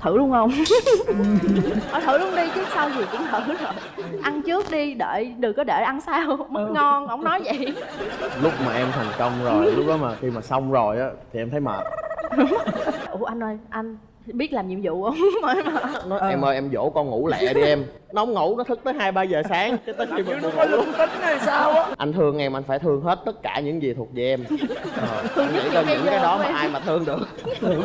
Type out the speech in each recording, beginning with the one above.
thử luôn không? Thôi thử luôn đi chứ sao gì cũng thử rồi ăn trước đi đợi đừng có để ăn sau. Mất ngon ổng nói vậy. Lúc mà em thành công rồi lúc đó mà khi mà xong rồi á thì em thấy mệt. Ủa anh ơi anh biết làm nhiệm vụ không? Nói em ơi em dỗ con ngủ lẹ đi em. Nó không ngủ nó thức tới hai ba giờ sáng. Cái tới khi buồn ngủ luôn. tính này sao á? Anh thương em anh phải thương hết tất cả những gì thuộc về em. Ờ, anh nghĩ coi những cái đó mà ai mà thương được.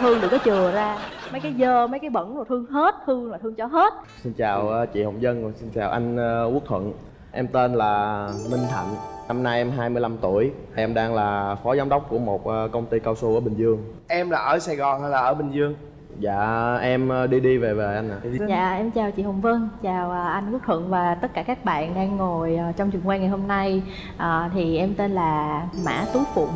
Thương đừng có chừa ra. Mấy cái dơ mấy cái bẩn rồi thương hết thương là thương cho hết. Xin chào ờ, chị hồng dân xin chào anh ờ, quốc thuận em tên là minh thạnh năm nay em 25 tuổi. Em đang là phó giám đốc của một ờ, công ty cao su ở bình dương. Em là ở sài gòn hay là ở bình dương? Dạ em ờ, đi đi về về anh ạ. À. dạ em chào chị hồng vân chào à, anh quốc thuận và tất cả các bạn đang ngồi ờ, trong trường quay ngày hôm nay. À, thì em tên là mã tú phụng.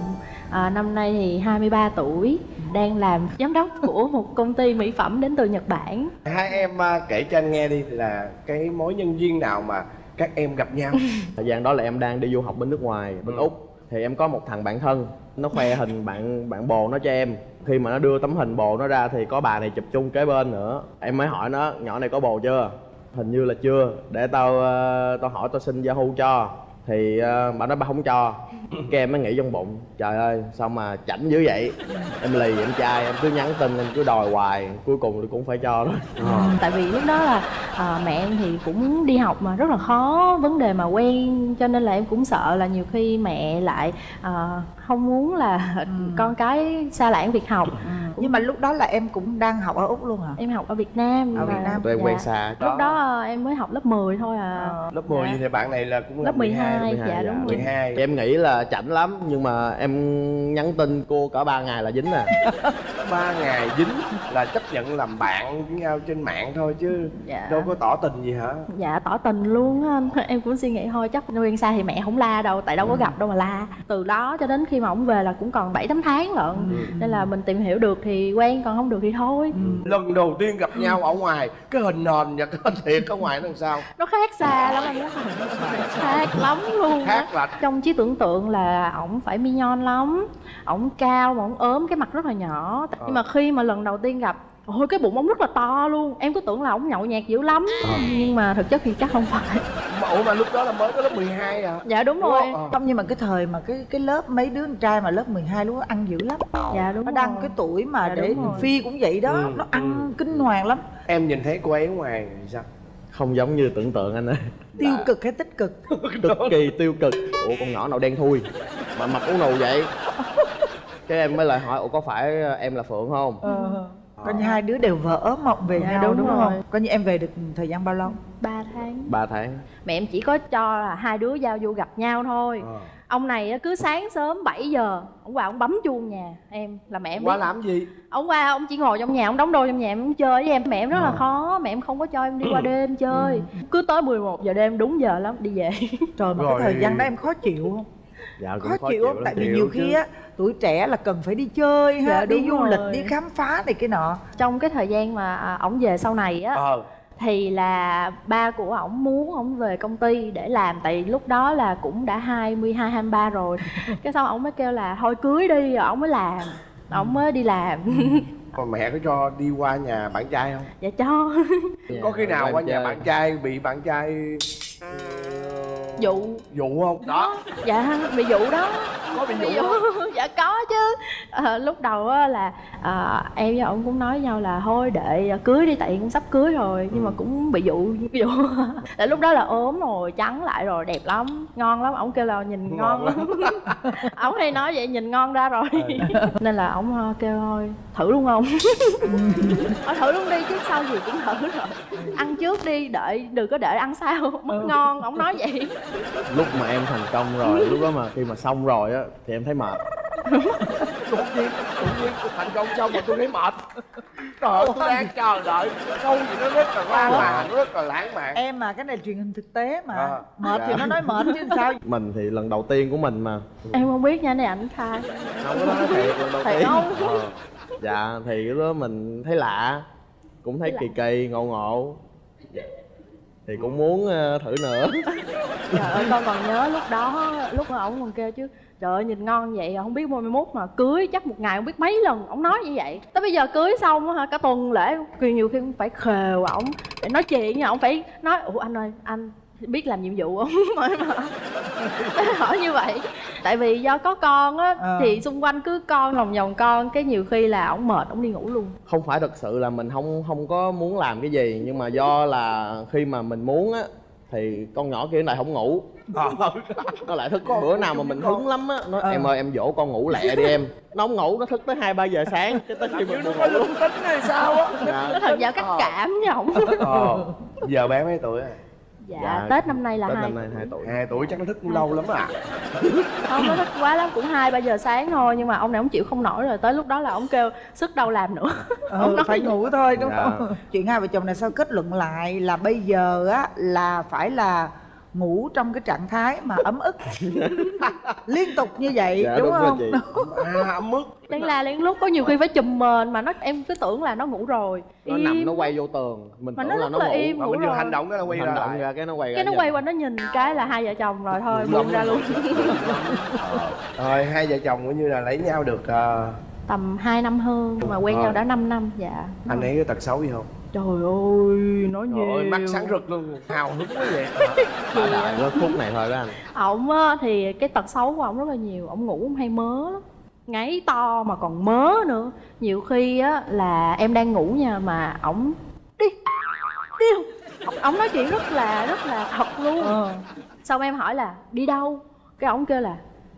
À, năm nay thì 23 tuổi đang làm giám đốc của một công ty mỹ phẩm đến từ nhật bản. Hai em kể cho anh nghe đi là cái mối nhân duyên nào mà các em gặp nhau. Thời gian đó là em đang đi du học bên nước ngoài bên Ừ. úc. Thì em có một thằng bạn thân nó khoe hình bạn bạn bồ nó cho em. Khi mà nó đưa tấm hình bồ nó ra thì có bà này chụp chung kế bên nữa. Em mới hỏi nó nhỏ này có bồ chưa? Hình như là chưa. Để tao ờ, tao hỏi tao xin yahoo cho thì uh, bà nói bà không cho. Cái em mới nghĩ trong bụng trời ơi sao mà chảnh dữ vậy? Em lì em trai em cứ nhắn tin em cứ đòi hoài cuối cùng thì cũng phải cho đó ừ, tại vì lúc đó là à, mẹ em thì cũng đi học mà rất là khó vấn đề mà quen cho nên là em cũng sợ là nhiều khi mẹ lại à, không muốn là con cái xa lãng việc học. Nhưng mà lúc đó là em cũng đang học ở úc luôn hả? Em học ở Việt Nam Ở Việt Nam. tụi em dạ. quen xa. Lúc đó à, em mới học lớp 10 thôi à. Ờ. lớp 10 Dạ. thì bạn này là cũng là lớp 12, 12, dạ dạ, đúng rồi. 12 Thì em nghĩ là chảnh lắm nhưng mà em nhắn tin cô cả ba ngày là dính à. Ba ngày dính là chấp nhận làm bạn với nhau trên mạng thôi chứ Dạ. đâu có tỏ tình gì hả? Dạ tỏ tình luôn á anh. Em cũng suy nghĩ thôi chắc quen xa thì mẹ không la đâu tại đâu có gặp đâu mà la. Từ đó cho đến khi mà ổng về là cũng còn bảy tám tháng lận. Nên là mình tìm hiểu được thì quen còn không được thì thôi. Lần đầu tiên gặp nhau ở ngoài cái hình nền và cái hình thiệt ở ngoài nó làm sao? Nó khác xa lắm anh khác lắm luôn khác là trong trí tưởng tượng là ổng phải mignon lắm. Ổng cao mà ổng ốm cái mặt rất là nhỏ. Nhưng mà khi mà lần đầu tiên gặp ôi cái bụng ổng rất là to luôn. Em cứ tưởng là ổng nhậu nhẹt dữ lắm. Nhưng mà thực chất thì chắc không phải ủa mà lúc đó là mới có lớp 12 à? Dạ đúng rồi. Ờ. không nhưng mà cái thời mà cái cái lớp mấy đứa con trai mà lớp 12 lúc đó ăn dữ lắm. Dạ đúng nó rồi. đang cái tuổi mà Dạ, để phi cũng vậy đó. Ừ, nó ăn ừ. kinh hoàng lắm. Em nhìn thấy cô ấy ngoài sao? Không giống như tưởng tượng anh ơi. Tiêu cực hay tích cực? Cực kỳ tiêu cực. Ủa con nhỏ nào đen thui? Mà mặt ú nù vậy? Cái em mới lại hỏi ủa có phải em là phượng không coi như hai đứa đều vỡ mộng về Dạ, nhau đúng đúng, rồi. không coi như em về được thời gian bao lâu ba tháng ba tháng mẹ em chỉ có cho là hai đứa giao du gặp nhau thôi Ờ. ông này á, cứ sáng sớm 7 giờ ông qua ông bấm chuông nhà em là mẹ em qua biết. làm gì ông qua ông chỉ ngồi trong nhà ông đóng đôi trong nhà em chơi với em mẹ em rất Ờ. là khó mẹ em không có cho em đi qua đêm chơi Ừ. cứ tới 11 giờ đêm đúng giờ lắm đi về trời mà Rồi. cái thời gian đó em khó chịu không dạ cũng khó, chịu không lắm. tại vì chịu nhiều chứ. khi á tuổi trẻ là cần phải đi chơi ha Dạ, đi du rồi. lịch đi khám phá này cái nọ. Trong cái thời gian mà à, ổng về sau này á ờ. thì là ba của ổng muốn ổng về công ty để làm tại lúc đó là cũng đã 22 23 rồi. Cái xong ổng mới kêu là thôi cưới đi rồi ổng mới làm ổng mới đi làm. Còn mẹ có cho đi qua nhà bạn trai không? Dạ cho. Dạ, có khi nào em qua nhà bạn trai bị bạn trai dụ dụ không? Đó. Dạ bị dụ đó. Có bị bị dụ dụ không dạ có chứ. Ờ, lúc đầu á là à, em với ổng cũng nói với nhau là thôi để cưới đi tại cũng sắp cưới rồi. Nhưng mà cũng bị dụ dụ tại lúc đó là ốm rồi trắng lại rồi đẹp lắm ngon lắm. Ổng kêu là nhìn ngon, Ngon lắm. ổng hay nói vậy nhìn ngon ra rồi. Nên là ổng ờ, kêu thôi thử luôn không? Thôi thử luôn đi chứ sao gì cũng thử rồi. Ăn trước đi đợi đừng có để ăn sau. Mất ngon ổng nói vậy. Lúc mà em thành công rồi lúc đó mà khi mà xong rồi á thì em thấy mệt. Đột nhiên đột nhiên thành công xong mà tôi thấy mệt. Trời ơi tôi đang chờ đợi câu gì nó rất là lãng mạn rất là lãng mạn. Em mà cái này truyền hình thực tế mà. À. mệt thì Dạ. nó nói mệt chứ sao? Mình thì lần đầu tiên của mình mà. Em không biết nha này ảnh khai. Không có nói thiệt lần đầu Thiệt tiên. không? Ờ. dạ thì lúc đó mình thấy lạ cũng thấy kỳ kỳ ngộ ngộ. Thì cũng muốn ờ, thử nữa. Trời ơi con còn nhớ lúc đó lúc mà ổng còn kêu chứ trời ơi nhìn ngon vậy không biết mai mốt mà cưới chắc một ngày không biết mấy lần ổng nói như vậy. Tới bây giờ cưới xong á hả cả tuần lễ nhiều nhiều khi cũng phải khều ổng để nói chuyện nha ổng phải nói ủa anh ơi anh biết làm nhiệm vụ không? Mà hỏi như vậy. Tại vì do có con á Ờ. thì xung quanh cứ con lòng vòng con cái nhiều khi là ổng mệt ổng đi ngủ luôn. Không phải thật sự là mình không không có muốn làm cái gì nhưng mà do là khi mà mình muốn á thì con nhỏ kia lại không ngủ. Ờ. nó lại thức Con bữa nào mà mình hứng lắm á nó Ờ. em ơi em dỗ con ngủ lẹ đi em. Nó không ngủ nó thức tới hai ba giờ sáng cái tới khi mình nó có linh tính hay sao á? Dạ. nó thành dạo cắt Ờ. cảm ổng. Ờ. Giờ bé mấy tuổi rồi dạ, Dạ, tết năm nay là Tết hai năm nay hai tuổi. hai tuổi chắc nó thức cũng lâu lắm à. Không nó thích quá lắm cũng hai ba giờ sáng thôi nhưng mà ông này ông chịu không nổi rồi tới lúc đó là ông kêu sức đâu làm nữa. Ừ, phải ngủ thôi đúng Dạ. không? Chuyện hai vợ chồng này sao kết luận lại là bây giờ á là phải là ngủ trong cái trạng thái mà ấm ức. Liên tục như vậy dạ đúng, đúng, không? rồi chị à ấm ức. Lén la lén lút có nhiều khi phải chùm mền mà nó em cứ tưởng là nó ngủ rồi. Nó Im. nằm nó quay vô tường. Mình Mà tưởng nó là rất nó là ngủ. im. mà Ngủ mình vừa rồi. hành động cái nó quay hành ra động ra cái nó quay ra cái nó nhìn. quay qua nó nhìn cái là hai vợ chồng rồi thôi buông ra luôn. Rồi hai vợ chồng cũng như là lấy nhau được ờ, tầm 2 năm hơn mà quen Ờ. nhau đã 5 năm dạ. Anh ấy có tật xấu gì không trời ơi nói Trời nhiều ơi mắt sáng rực luôn. Hào hứng quá vậy. Đã đợi nó phút này thôi đó anh. Ổng á, thì cái tật xấu của ổng rất là nhiều. Ổng ngủ ổng hay mớ lắm. Ngáy to mà còn mớ nữa. Nhiều khi á là em đang ngủ nha mà ổng đi đi. Ổng, nói chuyện rất là rất là thật luôn. Ờ. xong em hỏi là đi đâu? Cái ổng kêu là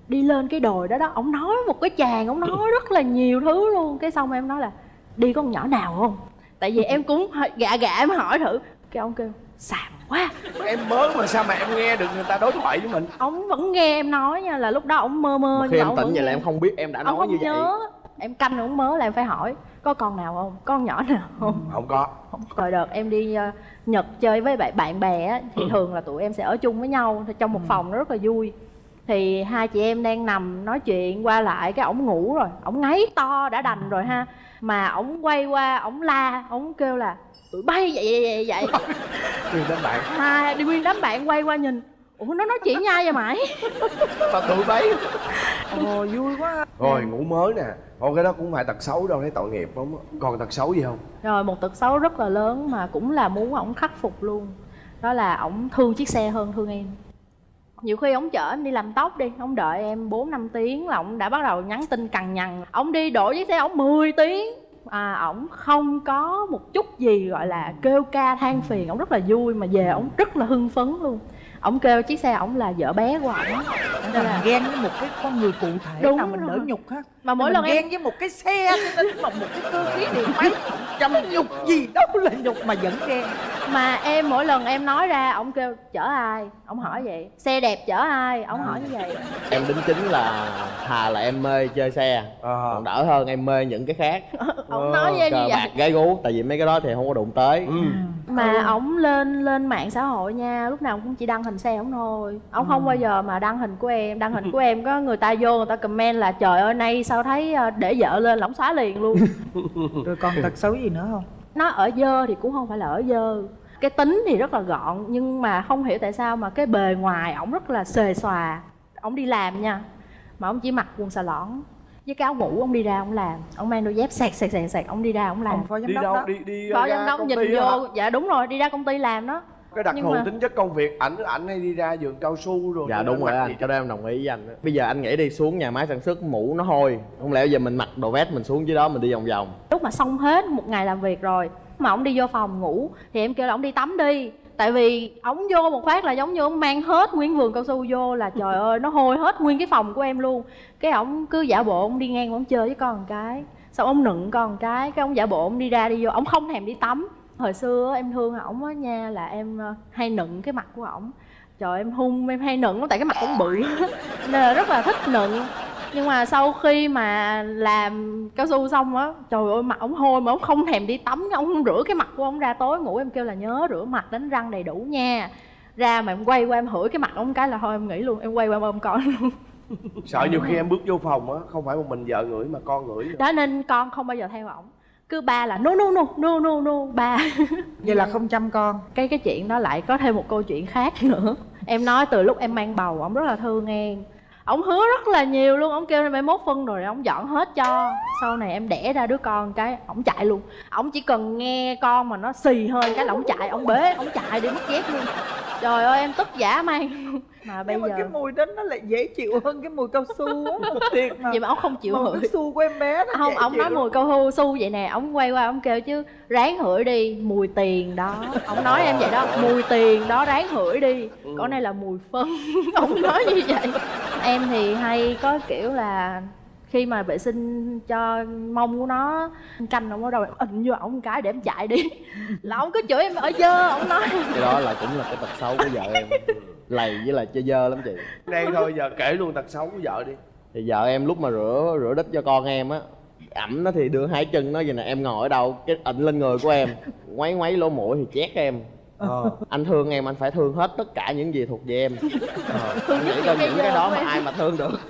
đi lên cái đồi đó đó. Ổng nói một cái chàng ổng nói rất là nhiều thứ luôn. Cái xong em nói là đi có con nhỏ nào không tại vì em cũng gạ gạ em hỏi thử. Cái ông kêu xàm quá. Em mới mà sao mà em nghe được người ta đối thoại với mình? Ông vẫn nghe em nói nha là lúc đó ông mơ mơ mà khi em tỉnh vậy là em không biết em đã ông nói không như vậy. nhớ. Em canh ông mớ là em phải hỏi có con nào không? Có con nhỏ nào không? Không có. Rồi đợt em đi ờ, nhật chơi với bạn bạn bè á, thì thường là tụi em sẽ ở chung với nhau trong một phòng nó rất là vui. Thì hai chị em đang nằm nói chuyện qua lại cái ổng ngủ rồi ổng ngáy to đã đành rồi ha mà ổng quay qua ổng la ổng kêu là tụi bay vậy vậy vậy vậy. Nguyên đến bạn. Hai đi nguyên đám bạn quay qua nhìn. Ủa nó nói chuyện nhai vậy mày? Mà tụi bấy ồ vui quá. Rồi ngủ mới nè. Ồ cái đó cũng phải tật xấu đâu thấy tội nghiệp lắm á. còn tật xấu gì không? Rồi một tật xấu rất là lớn mà cũng là muốn ổng khắc phục luôn. Đó là ổng thương chiếc xe hơn thương em nhiều khi ổng chở em đi làm tóc đi ổng đợi em 4 năm tiếng là ổng đã bắt đầu nhắn tin cằn nhằn. Ổng đi đổ chiếc xe ổng 10 tiếng. À ổng không có một chút gì gọi là kêu ca than phiền, ổng rất là vui mà về ổng rất là hưng phấn luôn ổng kêu chiếc xe ổng là vợ bé của ổng. Nên là mình ghen với một cái con người cụ thể Đúng nào mình rồi. đỡ nhục ha mà mỗi Mình lần em ghen với một cái xe mà một cái cơ khí điện máy. Trăm nhục gì đâu là nhục mà vẫn ghen. Mà em mỗi lần em nói ra ổng kêu chở ai? Ổng hỏi vậy. Xe đẹp chở ai? Ổng hỏi như vậy. Em đính chính là thà là em mê chơi xe. Ờ. còn đỡ hơn em mê những cái khác. Ổng nói với em như cờ vậy. bạc gái gú tại vì mấy cái đó thì không có đụng tới. Ừ. mà ổng lên lên mạng xã hội nha lúc nào cũng chỉ đăng hình xe ổng thôi. Ổng không bao giờ mà đăng hình của em. Đăng hình của em có người ta vô người ta comment là trời ơi nay sao thấy ờ, để vợ lên là ổng xóa liền luôn. Rồi còn tật xấu gì nữa không? Nó ở dơ thì cũng không phải là ở dơ. Cái tính thì rất là gọn nhưng mà không hiểu tại sao mà cái bề ngoài ổng rất là xề xòa. Ổng đi làm nha mà ổng chỉ mặc quần xà lõn. Với cái áo ngủ ổng đi ra ổng làm. Ổng mang đôi dép sạc sạc sạc sạc ổng đi ra ổng làm. Ông phó giám đi đốc đâu? đó. Đi đi phó ra giám đốc công nhìn vô. hả? dạ đúng rồi đi ra công ty làm đó cái đặc thù mà- tính chất công việc ảnh ảnh hay đi ra vườn cao su rồi dạ cho đúng nên rồi anh cái đó em đồng ý với anh bây giờ anh nghĩ đi xuống nhà máy sản xuất mũ nó hôi. Không lẽ giờ mình mặc đồ vest mình xuống dưới đó mình đi vòng vòng? Lúc mà xong hết một ngày làm việc rồi mà ổng đi vô phòng ngủ thì em kêu là ổng đi tắm đi. Tại vì ổng vô một phát là giống như ổng mang hết nguyên vườn cao su vô là trời ơi nó hôi hết nguyên cái phòng của em luôn. Cái ổng cứ giả bộ ổng đi ngang ổng chơi với con một cái xong ổng nựng con một cái cái ổng giả bộ ổng đi ra đi vô ổng không thèm đi tắm hồi xưa em thương ổng á nha là em ờ, hay nựng cái mặt của ổng. Trời em hung em hay nựng lắm tại cái mặt ổng bự nên là rất là thích nựng. Nhưng mà sau khi mà làm cao su xong á trời ơi mặt ổng hôi mà ổng không thèm đi tắm ông không rửa cái mặt của ổng ra tối ngủ em kêu là nhớ rửa mặt đánh răng đầy đủ nha. Ra mà em quay qua em hửi cái mặt ổng cái là thôi em nghỉ luôn em quay qua em ôm con luôn. Sợ nhiều khi em bước vô phòng á không phải một mình vợ ngửi mà con ngửi nữa. đó nên con không bao giờ theo ổng cứ ba là no no no no no no ba. Vậy là không chăm con. Cái cái chuyện đó lại có thêm một câu chuyện khác nữa. Em nói từ lúc em mang bầu ổng rất là thương em. Ổng hứa rất là nhiều luôn ổng kêu mai mốt phân rồi ổng dọn hết cho. Sau này em đẻ ra đứa con cái ổng chạy luôn. Ổng chỉ cần nghe con mà nó xì hơi cái là ổng chạy ổng bế ổng chạy đi mất dép luôn. Trời ơi em tức giả man mà bây nhưng mà giờ cái mùi đó nó lại dễ chịu hơn cái mùi cao su á. Thiệt mà vậy mà ổng không chịu mùi hửi. cao su của em bé nó không dễ ông chịu. nói mùi cao su vậy nè ông quay qua ông kêu chứ ráng hửi đi mùi tiền đó. Ông nói em vậy đó mùi tiền đó ráng hửi đi. Còn này là mùi phân. Ông nói như vậy. Em thì hay có kiểu là khi mà vệ sinh cho mông của nó canh ông ở đâu ịnh vô ổng cái để em chạy đi. Là ông cứ chửi em ở dơ ông nói. Cái đó là cũng là cái tật xấu của vợ em lầy với lại chơi dơ lắm chị. Đây thôi giờ kể luôn tật xấu của vợ đi. Thì vợ em lúc mà rửa rửa đít cho con em á ẩm nó thì đưa hai chân nó vậy nè em ngồi ở đâu cái ịnh lên người của em ngoáy ngoáy lỗ mũi thì chét em. Ờ. Anh thương em anh phải thương hết tất cả những gì thuộc về em. Anh nghĩ coi cái những cái đó mà ai mà thương được.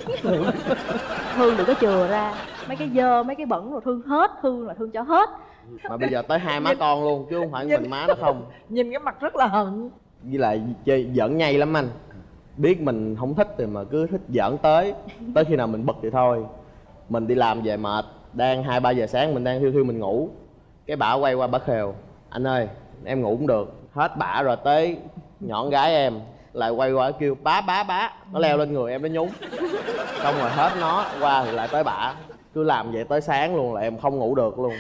Thương đừng có chừa ra mấy cái dơ mấy cái bẩn rồi thương hết thương là thương cho hết. Mà bây giờ tới hai má con luôn chứ không phải mình má nó không. nhìn cái mặt rất là hận với lại chơi, giỡn nhây lắm anh. Biết mình không thích thì mà cứ thích giỡn tới. Tới khi nào mình bực thì thôi. Mình đi làm về mệt, đang hai, ba giờ sáng mình đang thiêu thiêu mình ngủ. Cái bả quay qua bả khều, anh ơi, em ngủ cũng được. Hết bả rồi tới nhọn gái em, lại quay qua kêu, bá bá bá. Nó leo lên người em, nó nhúng xong rồi hết nó qua thì lại tới bả. Cứ làm vậy tới sáng luôn là em không ngủ được luôn.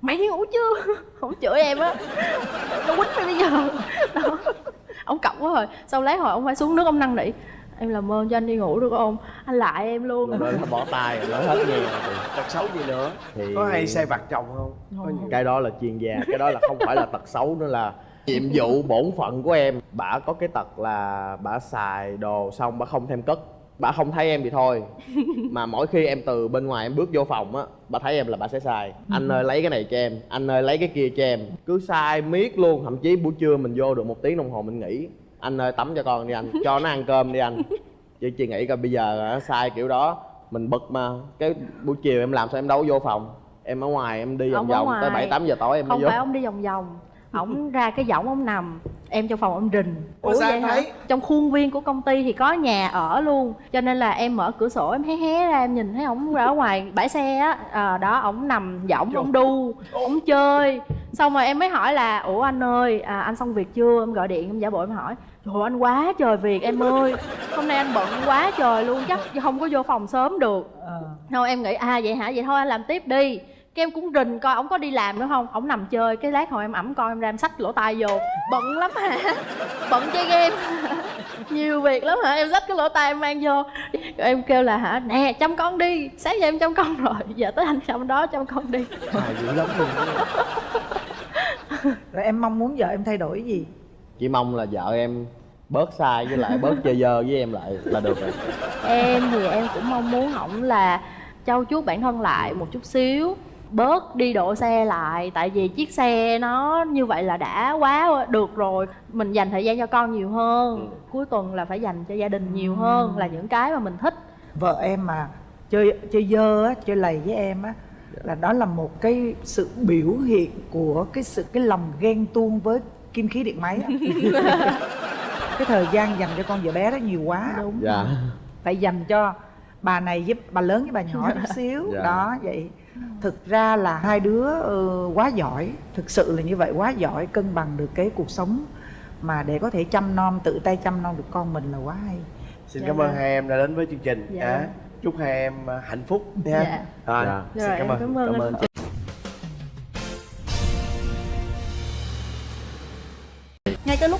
Mày đi ngủ chưa? Không chửi em á. Nó quýnh mày bây giờ. Đó ông cọc quá rồi. Sau lát hồi ông phải xuống nước ông năn nỉ? Em làm ơn cho anh đi ngủ được không? Anh lại em luôn. Là bỏ tay rồi nó hết nghe. Rồi tật xấu gì nữa? Thì- có hay say vặt chồng không? Nhiều. Cái đó là chuyên gia cái đó là không phải là tật xấu nữa là nhiệm vụ bổn phận của em. Bả có cái tật là bả xài đồ xong bả không thêm cất bả không thấy em thì thôi. Mà mỗi khi em từ bên ngoài em bước vô phòng á bả thấy em là bả sẽ xài. Anh ơi lấy cái này cho em anh ơi lấy cái kia cho em. Cứ xài miết luôn thậm chí buổi trưa mình vô được một tiếng đồng hồ mình nghỉ. Anh ơi tắm cho con đi anh cho nó ăn cơm đi anh. Chứ chị nghĩ coi bây giờ nó sai kiểu đó mình bực mà. Cái buổi chiều em làm sao em đâu vô phòng. Em ở ngoài em đi vòng vòng tới bảy tám giờ tối em mới không vô. phải ông đi vòng vòng. Ổng ra cái võng ông nằm em trong phòng ông rình Ủa sao em hả? thấy? trong khuôn viên của công ty thì có nhà ở luôn cho nên là em mở cửa sổ em hé hé ra em nhìn thấy ổng ra ở ngoài bãi xe á. À, đó ổng nằm võng ổng đu ổng chơi. Xong rồi em mới hỏi là ủa anh ơi à, anh xong việc chưa? Em gọi điện em giả bộ em hỏi trời anh quá trời việc em ơi. Hôm nay anh bận quá trời luôn chắc không có vô phòng sớm được. Ờ. thôi em nghĩ à vậy hả? Vậy thôi anh làm tiếp đi cái em cũng rình coi ổng có đi làm nữa không? Ổng nằm chơi cái lát hồi em ẩm coi em ra em xách lỗ tai vô. Bận lắm hả? Bận chơi game. Nhiều việc lắm hả? Em xách cái lỗ tai em mang vô. Rồi em kêu là hả? Nè chăm con đi. Sáng giờ em chăm con rồi. Giờ tới anh chăm đó chăm con đi. Hài dữ lắm luôn. Rồi em mong muốn vợ em thay đổi gì? Chỉ mong là vợ em bớt sai với lại bớt chơi dơ với em lại là được rồi. Em thì em cũng mong muốn ổng là trau chuốt bản thân lại một chút xíu bớt đi độ xe lại tại vì chiếc xe nó như vậy là đã quá được rồi mình dành thời gian cho con nhiều hơn cuối tuần là phải dành cho gia đình nhiều hơn là những cái mà mình thích. Vợ em mà chơi chơi dơ á chơi lầy với em á là đó là một cái sự biểu hiện của cái sự cái lòng ghen tuông với kim khí điện máy á. cái thời gian dành cho con vợ bé đó nhiều quá. Đúng. Dạ. Phải dành cho bà này giúp bà lớn với bà nhỏ chút xíu. Dạ. đó vậy thực ra là hai đứa ừ, quá giỏi thực sự là như vậy quá giỏi cân bằng được cái cuộc sống mà để có thể chăm nom tự tay chăm nom được con mình là quá hay xin Dạ cảm vâng. ơn hai em đã đến với chương trình Dạ. Á. chúc hai em à, hạnh phúc nha Dạ. rồi Dạ. xin Rồi, cảm ơn cảm ơn anh. chị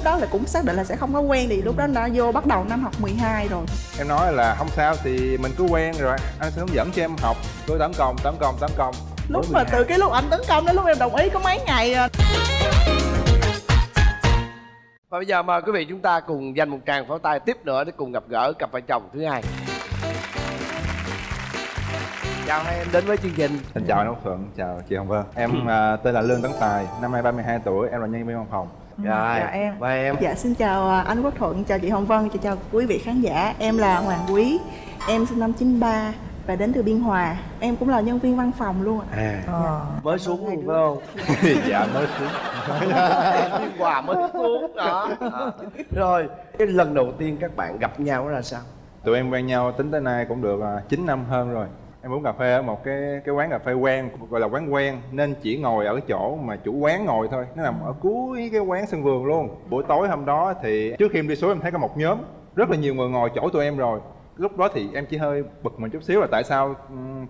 lúc đó là cũng xác định là sẽ không có quen thì lúc đó đã vô bắt đầu năm học 12 rồi. Em nói là không sao thì mình cứ quen rồi. Anh sẽ hướng dẫn cho em học. Cứ tấn công tấn công tấn công lúc mà từ cái lúc anh tấn công đến lúc em đồng ý có mấy ngày à. và bây giờ mời quý vị chúng ta cùng dành một tràng pháo tay tiếp nữa để cùng gặp gỡ cặp vợ chồng thứ hai. Chào hai em đến với chương trình. Xin chào anh Úc Thuận chào chị Hồng Vân. Em à, tên là Lương Tấn Tài năm nay 32 tuổi em là nhân viên văn phòng rồi chào em. và em. Dạ xin chào à, anh Quốc Thuận chào chị Hồng Vân chào, chào quý vị khán giả. Em là Hoàng Quý em sinh năm 93 và đến từ Biên Hòa. Em cũng là nhân viên văn phòng luôn ạ. À. Ờ. mới xuống luôn phải không? Dạ mới xuống. Biên hòa mới xuống đó. À. rồi cái lần đầu tiên các bạn gặp nhau ra sao? Tụi em quen nhau tính tới nay cũng được à, 9 năm hơn rồi em uống cà phê ở một cái cái quán cà phê quen gọi là quán quen nên chỉ ngồi ở cái chỗ mà chủ quán ngồi thôi. Nó nằm ở cuối cái quán sân vườn luôn. Buổi tối hôm đó thì trước khi em đi xuống em thấy có một nhóm rất là nhiều người ngồi chỗ tụi em rồi. Lúc đó thì em chỉ hơi bực mình chút xíu là tại sao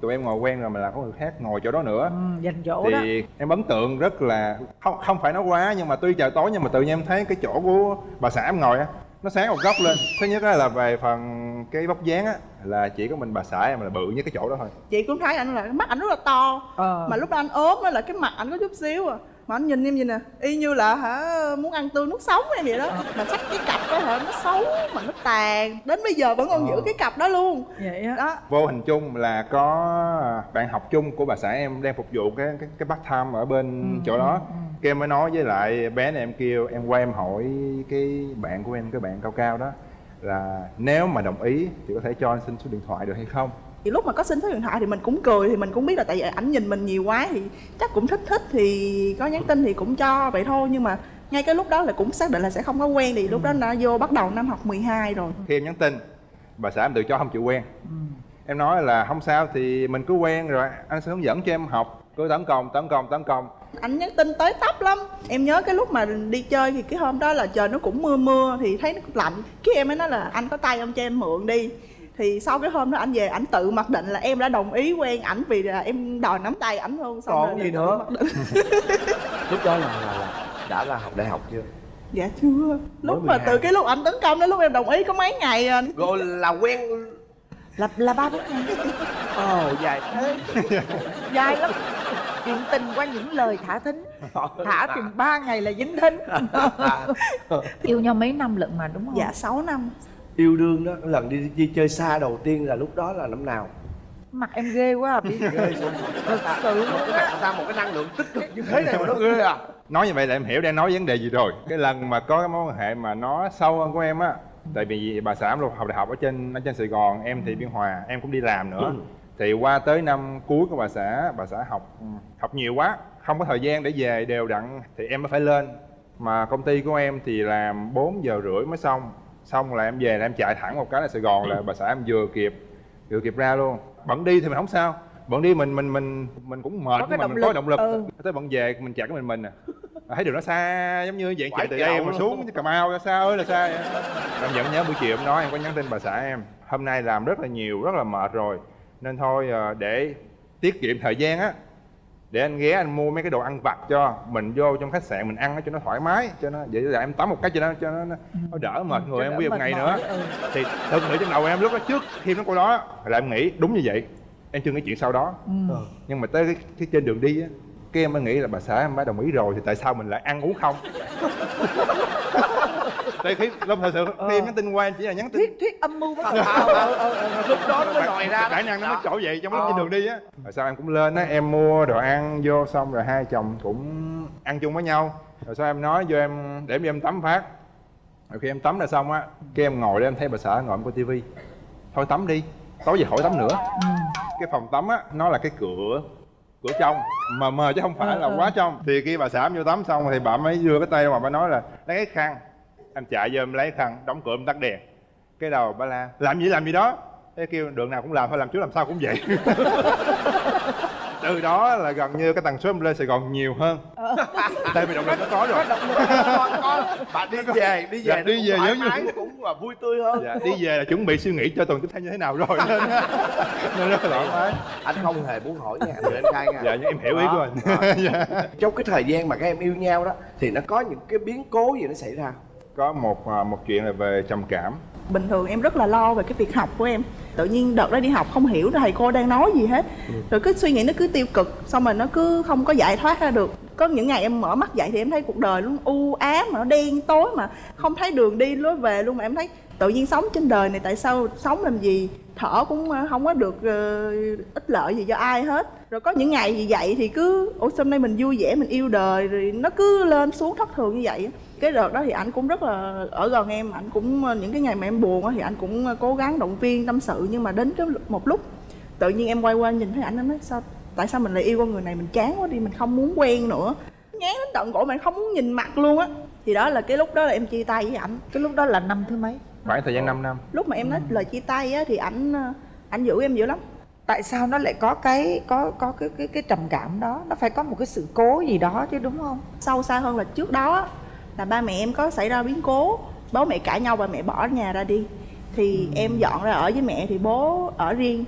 tụi em ngồi quen rồi mà là có người khác ngồi chỗ đó nữa. Ừ, dành chỗ đó. thì em ấn tượng rất là không không phải nói quá nhưng mà tuy trời tối nhưng mà tự nhiên em thấy cái chỗ của bà xã em ngồi á nó sáng một góc lên. Thứ nhất á là về phần cái vóc dáng á là chỉ có mình bà xã em là bự nhất cái chỗ đó thôi. Chị cũng thấy anh là mắt anh rất là to. Ờ. mà lúc đó anh ốm á là cái mặt anh có chút xíu à. Mà anh nhìn em gì nè y như là hả muốn ăn tươi nuốt sống em vậy đó. Mà sắc cái cặp đó hả nó xấu mà nó tàn. Đến bây giờ vẫn còn giữ cái cặp đó luôn. Vậy đó. Vô hình chung là có bạn học chung của bà xã em đang phục vụ cái cái, cái part time ở bên chỗ đó cái em mới nói với lại bé này em kêu em qua em hỏi cái bạn của em cái bạn cao cao đó là nếu mà đồng ý thì có thể cho anh xin số điện thoại được hay không? Thì lúc mà có xin số điện thoại thì mình cũng cười thì mình cũng biết là tại vì ảnh nhìn mình nhiều quá thì chắc cũng thích thích thì có nhắn tin thì cũng cho vậy thôi. Nhưng mà ngay cái lúc đó là cũng xác định là sẽ không có quen thì lúc đó đã vô bắt đầu năm học 12 rồi. Khi em nhắn tin bà xã em tự cho không chịu quen. Em nói là không sao thì mình cứ quen rồi anh sẽ hướng dẫn cho em học. Cứ tấn công tấn công tấn công anh nhắn tin tới tấp lắm. Em nhớ cái lúc mà đi chơi thì cái hôm đó là trời nó cũng mưa mưa thì thấy nó lạnh. Cái em mới nói là anh có tay ông cho em mượn đi. Thì sau cái hôm đó anh về ảnh tự mặc định là em đã đồng ý quen ảnh vì là em đòi nắm tay ảnh luôn xong Còn gì nữa? lúc đó là, là, là đã là học đại học chưa? Dạ chưa. Lúc mà 12. từ cái lúc ảnh tấn công đến lúc em đồng ý có mấy ngày à? Rồi là quen. Là là ba bốn ngày. Ồ dài thế. Dài lắm chuyện tình qua những lời thả thính. Thả chừng ba ngày là dính thính. Yêu nhau mấy năm lận mà đúng không? Dạ 6 năm. Yêu đương đó lần đi, đi chơi xa đầu tiên là lúc đó là năm nào? Mặt em ghê quá à, bị thật sự á ra một cái năng lượng tích cực như thế này mà nó ghê à. Nói như vậy là em hiểu đang nói vấn đề gì rồi. Cái lần mà có cái mối quan hệ mà nó sâu hơn của em á tại vì bà xã em học đại học ở trên ở trên sài gòn em thì biên hòa em cũng đi làm nữa thì qua tới năm cuối của bà xã bà xã học học nhiều quá không có thời gian để về đều đặn thì em mới phải lên. Mà công ty của em thì làm 4 giờ rưỡi mới xong xong là em về là em chạy thẳng một cái là sài gòn là bà xã em vừa kịp vừa kịp ra luôn. Bận đi thì mình không sao bận đi mình mình mình mình cũng mệt Có mà mình có lực. động lực. Ừ. tới bận về mình chạy cái mình mình à. Thấy đường nó xa giống như vậy chạy từ đây mà xuống cà mau ra xa ơi là xa vậy? Em vẫn nhớ buổi chiều em nói em có nhắn tin bà xã em hôm nay làm rất là nhiều rất là mệt rồi nên thôi ờ, để tiết kiệm thời gian á để anh ghé anh mua mấy cái đồ ăn vặt cho mình vô trong khách sạn mình ăn cho nó thoải mái cho nó vậy là em tắm một cái cho nó cho nó, nó đỡ mệt người em nguyên một ngày nữa. ừ. thì thực nghĩ trong đầu em lúc đó trước khi nó câu đó là em nghĩ đúng như vậy em chưa nghĩ chuyện sau đó. Ừ. nhưng mà tới cái, cái trên đường đi á cái em mới nghĩ là bà xã em đã đồng ý rồi thì tại sao mình lại ăn uống không tại khi lúc thật sự khi nhắn tin qua chỉ là nhắn tin thuyết thuyết âm mưu bắt đầu lúc đó nó mới lòi ra khả năng nó mới trỗi dậy trong lúc Ờ. trên đường đi á. Rồi sau em cũng lên á em mua đồ ăn vô xong rồi hai chồng cũng ăn chung với nhau. Rồi sau em nói vô em để em tắm phát. Rồi khi em tắm ra xong á cái em ngồi đây em thấy bà xã ngồi em coi tivi. Thôi tắm đi tối về khỏi tắm nữa. Cái phòng tắm á nó là cái cửa cửa trong mờ mờ chứ không phải là quá trong. Thì khi bà xã em vô tắm xong thì bà mới đưa cái tay ra mà bà nói là lấy cái khăn em chạy vô em lấy khăn đóng cửa em tắt đèn. Cái đầu bà la làm gì làm gì đó? Thế kêu đường nào cũng làm thôi làm chú làm sao cũng vậy. Từ đó là gần như cái tần số em lên sài gòn nhiều hơn. Tại vì động lực nó có rồi. Con con bạn đi về đi Dạ, về đi về giống như- cũng là vui tươi hơn. Dạ, đi về là chuẩn bị suy nghĩ cho tuần tiếp theo như thế nào rồi. Nên nên rất là thoải mái. Anh không hề muốn hỏi nha anh anh khai nha. Dạ nhưng em hiểu ý của anh. Đó, đó. Dạ. trong cái thời gian mà các em yêu nhau đó thì nó có những cái biến cố gì nó xảy ra có một à, một chuyện là về trầm cảm. Bình thường em rất là lo về cái việc học của em. Tự nhiên đợt đó đi học không hiểu thầy cô đang nói gì hết. Rồi cứ suy nghĩ nó cứ tiêu cực xong rồi nó cứ không có giải thoát ra được. Có những ngày em mở mắt dậy thì em thấy cuộc đời nó u ám mà nó đen tối mà không thấy đường đi lối về luôn mà em thấy tự nhiên sống trên đời này tại sao sống làm gì? Thở cũng ờ, không có được ờ, ích lợi gì cho ai hết. Rồi có những ngày gì vậy thì cứ ủa hôm nay mình vui vẻ mình yêu đời? Rồi nó cứ lên xuống thất thường như vậy. Cái đợt đó thì anh cũng rất là ở gần em anh cũng ờ, những cái ngày mà em buồn á thì anh cũng ờ, cố gắng động viên tâm sự nhưng mà đến cái một lúc tự nhiên em quay qua nhìn thấy ảnh em nói sao tại sao mình lại yêu con người này mình chán quá đi mình không muốn quen nữa. Ngán đến tận cổ mình không muốn nhìn mặt luôn á. Thì đó là cái lúc đó là em chia tay với ảnh. Cái lúc đó là năm thứ mấy? Khoảng thời gian 5 năm. Lúc mà em nói lời chia tay á thì ảnh ờ, ảnh giữ em dữ lắm. Tại sao nó lại có cái có có cái cái cái trầm cảm đó? Nó phải có một cái sự cố gì đó chứ đúng không? Sâu xa hơn là trước đó là ba mẹ em có xảy ra biến cố bố mẹ cãi nhau và mẹ bỏ nhà ra đi. Thì em dọn ra ở với mẹ thì bố ở riêng.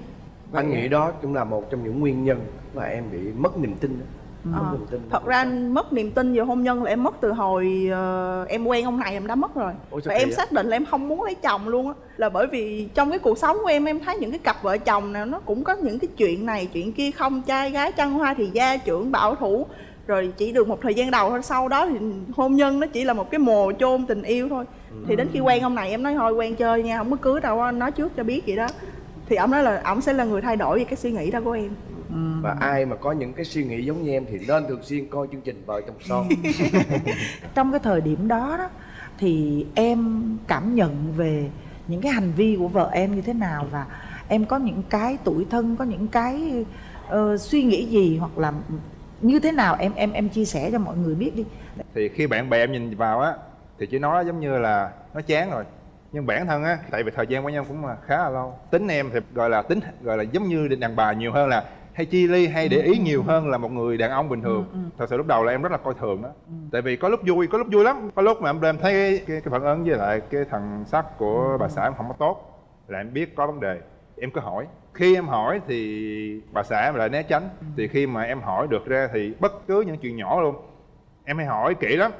Anh nghĩ đó cũng là một trong những nguyên nhân mà em bị mất niềm tin đó. mất Ờ, niềm tin. Thật ra mất niềm tin vào hôn nhân là em mất từ hồi ờ, em quen ông này em đã mất rồi. Sao và em vậy? xác định là em không muốn lấy chồng luôn á. Là bởi vì trong cái cuộc sống của em em thấy những cái cặp vợ chồng nào nó cũng có những cái chuyện này chuyện kia không trai gái trăng hoa thì gia trưởng bảo thủ rồi chỉ được một thời gian đầu thôi sau đó thì hôn nhân nó chỉ là một cái mồ chôn tình yêu thôi. Thì đến khi quen ông này em nói thôi quen chơi nha không có cưới đâu á, nói trước cho biết vậy đó. Thì ông nói là ông sẽ là người thay đổi về cái suy nghĩ đó của em. Và ai mà có những cái suy nghĩ giống như em thì nên thường xuyên coi chương trình vợ chồng son. Trong cái thời điểm đó đó thì em cảm nhận về những cái hành vi của vợ em như thế nào và em có những cái tuổi thân có những cái ờ, suy nghĩ gì hoặc là như thế nào? Em em em chia sẻ cho mọi người biết đi. Thì khi bạn bè em nhìn vào á thì chỉ nói giống như là nó chán rồi. Nhưng bản thân á tại vì thời gian với nhau cũng là khá là lâu. Tính em thì gọi là tính gọi là giống như đàn bà nhiều hơn là hay chi ly hay để ý nhiều hơn là một người đàn ông bình thường. Thật sự lúc đầu là em rất là coi thường đó. Tại vì có lúc vui có lúc vui lắm. Có lúc mà em em thấy cái, cái, cái phản ứng với lại cái thằng sắc của bà xã em không có tốt là em biết có vấn đề em cứ hỏi. Khi em hỏi thì bà xã em lại né tránh. Thì khi mà em hỏi được ra thì bất cứ những chuyện nhỏ luôn. Em hay hỏi kỹ lắm.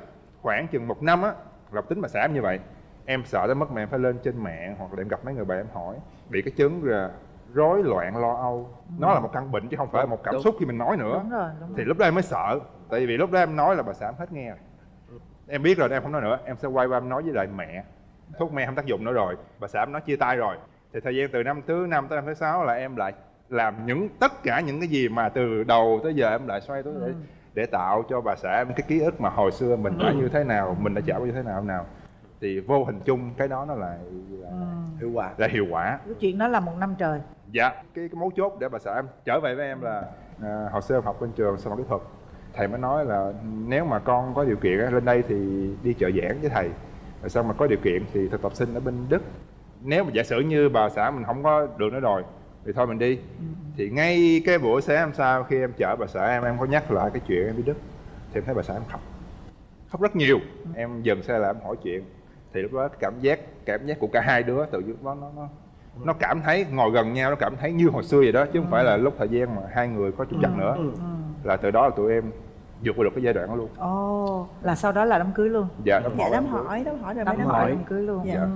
Khoảng chừng một năm á là tính bà xã em như vậy. Em sợ tới mà em phải lên trên mạng hoặc là em gặp mấy người bạn em hỏi. Bị cái chứng là rối loạn lo âu. Nó là một căn bệnh chứ không phải là một cảm Đúng. xúc khi mình nói nữa. Đúng rồi đúng thì lúc đó em mới sợ. Tại vì lúc đó em nói là bà xã em hết nghe rồi. Em biết rồi em không nói nữa. Em sẽ quay qua em nói với lại mẹ. Thuốc men không tác dụng nữa rồi. Bà xã em nói chia tay rồi thì thời gian từ năm thứ năm tới năm thứ sáu là em lại làm những tất cả những cái gì mà từ đầu tới giờ em lại xoay tới để để tạo cho bà xã em cái ký ức mà hồi xưa mình đã như thế nào mình đã trải qua như thế nào nào. Thì vô hình chung cái đó nó là là, hiệu quả. Là hiệu quả. Cái chuyện đó là một năm trời. Dạ. Cái, cái mấu chốt để bà xã em trở về với em là à, hồi xưa em học bên trường sư phạm kỹ thuật. Thầy mới nói là nếu mà con có điều kiện lên đây thì đi trợ giảng với thầy. Rồi xong mà có điều kiện thì thực tập sinh ở bên đức nếu mà giả sử như bà xã mình không có được nữa rồi thì thôi mình đi. Thì ngay cái buổi sáng hôm sau khi em chở bà xã em em có nhắc lại cái chuyện em đi đức thì em thấy bà xã em khóc. Khóc rất nhiều. Em dừng xe lại em hỏi chuyện. Thì lúc đó cảm giác cảm giác của cả hai đứa tự dưng nó nó nó nó cảm thấy ngồi gần nhau nó cảm thấy như hồi xưa vậy đó chứ không phải là lúc thời gian mà hai người có chút chặt nữa. Là từ đó là tụi em vượt qua được cái giai đoạn đó luôn. Ồ là sau đó là đám cưới luôn? Dạ. Đám dạ hỏi đám hỏi đám hỏi rồi mới đám đám hỏi. đám cưới luôn. Dạ. Ừ.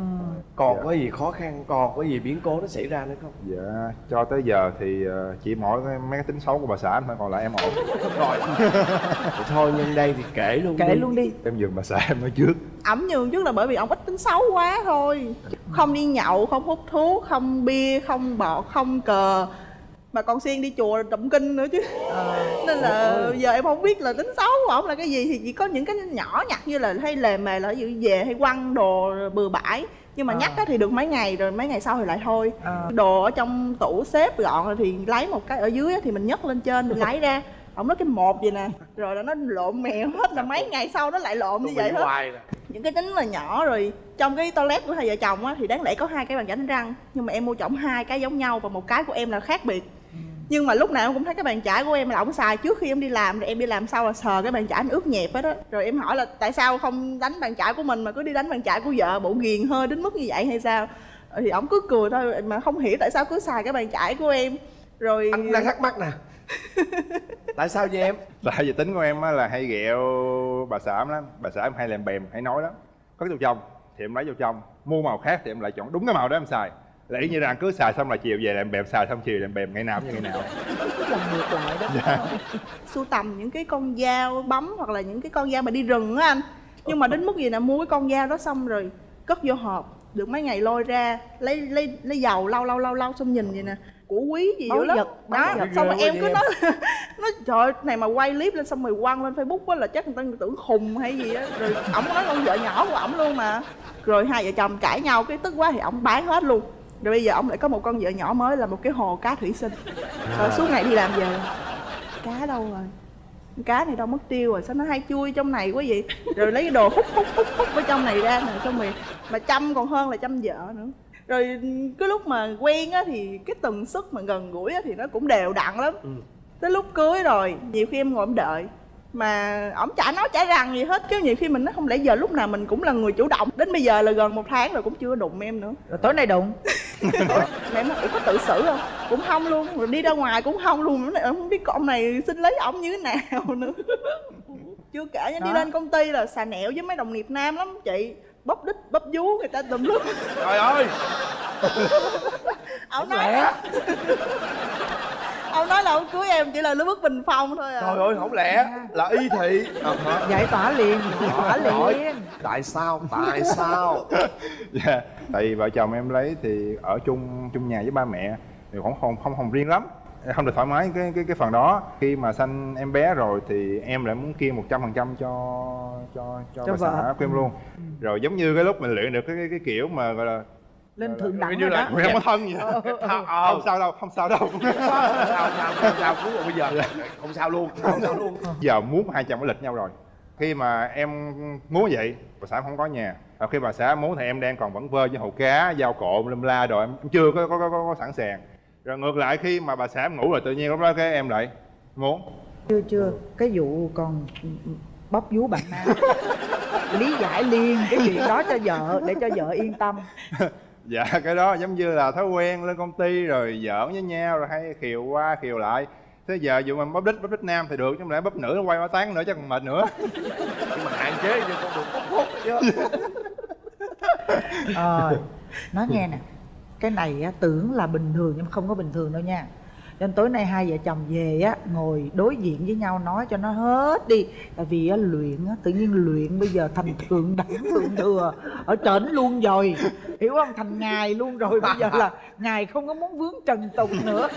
còn Dạ. có gì khó khăn còn có gì biến cố nó xảy ra nữa không? Dạ cho tới giờ thì ờ, chỉ mỗi mấy cái tính xấu của bà xã thôi còn lại em ổn. Rồi. Thôi nhân đây thì kể luôn kể đi. luôn đi. Em dừng bà xã em nói trước. Ẩm nhường trước là bởi vì ông ít tính xấu quá thôi. Không đi nhậu không hút thuốc không bia không bọt không cờ. Mà còn xuyên đi chùa tụng kinh nữa chứ. Nên là giờ em không biết là tính xấu của ổng là cái gì. Thì chỉ có những cái nhỏ nhặt như là hay lề mề là ví dụ về hay quăng đồ bừa bãi nhưng mà Ờ. nhắc á thì được mấy ngày rồi mấy ngày sau thì lại thôi. Ờ. đồ ở trong tủ xếp gọn rồi thì lấy một cái ở dưới á thì mình nhấc lên trên mình lấy ra. Ổng nói cái một vậy nè rồi là nó lộn mèo hết là mấy ngày sau nó lại lộn như vậy hết. những cái tính là nhỏ rồi trong cái toilet của hai vợ chồng á thì đáng lẽ có hai cái bàn chải đánh răng nhưng mà em mua chổng hai cái giống nhau và một cái của em là khác biệt nhưng mà lúc nào em cũng thấy cái bàn chải của em là ổng xài. Trước khi em đi làm rồi em đi làm sau là sờ cái bàn chải nó ướt nhẹp hết á. Rồi em hỏi là tại sao không đánh bàn chải của mình mà cứ đi đánh bàn chải của vợ bộ ghiền hơi đến mức như vậy hay sao? Thì ổng cứ cười thôi mà không hiểu tại sao cứ xài cái bàn chải của em. Rồi anh đang thắc mắc nè. Tại sao vậy em? Tại vì tính của em á là hay ghẹo bà xã em lắm. Bà xã em hay làm bèm hay nói lắm. Có cái dầu trong thì em lấy dầu trong mua màu khác thì em lại chọn đúng cái màu đó em xài là y như rằng cứ xài xong là chiều về làm bèm xài xong chiều làm bèm ngày nào cũng như ngày nào. Làm ngược lại đó. Dạ. Sưu tầm những cái con dao bấm hoặc là những cái con dao mà đi rừng á anh. Nhưng mà đến mức gì nè mua cái con dao đó xong rồi cất vô hộp được mấy ngày lôi ra lấy lấy lấy dầu lau lau lau lau xong nhìn vậy nè. Của quý gì dữ lắm. đó vật. xong rồi em quá cứ vậy nói nói trời này mà quay clip lên xong rồi quăng lên facebook á là chắc người ta tưởng khùng hay gì á. Rồi ổng nói con vợ nhỏ của ổng luôn mà. Rồi hai vợ chồng cãi nhau cái tức quá thì ổng bán hết luôn rồi bây giờ ổng lại có một con vợ nhỏ mới là một cái hồ cá thủy sinh. Rồi suốt ngày đi làm về. Cá đâu rồi? Cá này đâu mất tiêu rồi sao nó hay chui trong này quá vậy? Rồi lấy cái đồ hút hút hút hút ở trong này ra nè xong rồi mà chăm còn hơn là chăm vợ nữa. Rồi cái lúc mà quen á thì cái tần suất mà gần gũi á thì nó cũng đều đặn lắm. Tới lúc cưới rồi nhiều khi em ngồi em đợi mà ổng chả nói chả rằng gì hết. Chứ nhiều khi mình nói không lẽ giờ lúc nào mình cũng là người chủ động. Đến bây giờ là gần một tháng rồi cũng chưa đụng em nữa. Rồi tối nay đụng mà em nói "Ủa, có tự xử không? Cũng không luôn rồi đi ra ngoài cũng không luôn. Em không biết con này xin lấy ổng như thế nào nữa. Chưa kể nha, đi lên công ty là xà nẹo với mấy đồng nghiệp nam lắm. Chị bóp đít bóp vú người ta tùm lum. Trời ơi! Ổng nói ông nói là ông cưới em chỉ là lứa bước bình phong thôi à. Trời ơi không lẽ là y thị? Giải tỏa liền giải tỏa Hỏi, liền. tại sao tại sao? Dạ tại vì vợ chồng em lấy thì ở chung chung nhà với ba mẹ thì cũng không không không riêng lắm không được thoải mái cái cái cái phần đó. Khi mà sanh em bé rồi thì em lại muốn kiêng một trăm phần trăm cho cho cho, Cho bà vợ. xã của em luôn. Rồi giống như cái lúc mình luyện được cái cái, cái kiểu mà gọi là lên thượng đẳng như là- đó. Ui, không có thân gì hết. Ờ. không sao đâu không sao đâu. Sao sao sao sao cứu rồi bây giờ. Không sao luôn không sao luôn. giờ muốn hai chồng có lịch nhau rồi. Khi mà em muốn vậy bà xã không có nhà. Và khi bà xã muốn thì em đang còn vẫn vơ với hồ cá dao cộ lâm la rồi em chưa có có, có, có, có sẵn sàng. Rồi ngược lại khi mà bà xã ngủ rồi tự nhiên lúc đó cái em lại muốn chưa chưa. Cái vụ còn bóp vú bạn nam lý giải liền cái chuyện đó cho vợ để cho vợ yên tâm dạ cái đó giống như là thói quen lên công ty rồi giỡn với nhau rồi hay khiều qua khiều lại. Thế giờ dù mình bóp đít bóp đít nam thì được chứ không lẽ bóp nữ nó quay qua tán nữa chắc còn mệt nữa. Nhưng mà hạn chế cho con đường bốc hút chứ. Ờ nói nghe nè cái này á, tưởng là bình thường nhưng mà không có bình thường đâu nha nên tối nay hai vợ chồng về á ngồi đối diện với nhau nói cho nó hết đi. Tại vì á luyện á tự nhiên luyện bây giờ thành thượng đẳng thượng thừa ở trển luôn rồi. Hiểu không? Thành ngài luôn rồi. Bây giờ là ngài không có muốn vướng trần tục nữa.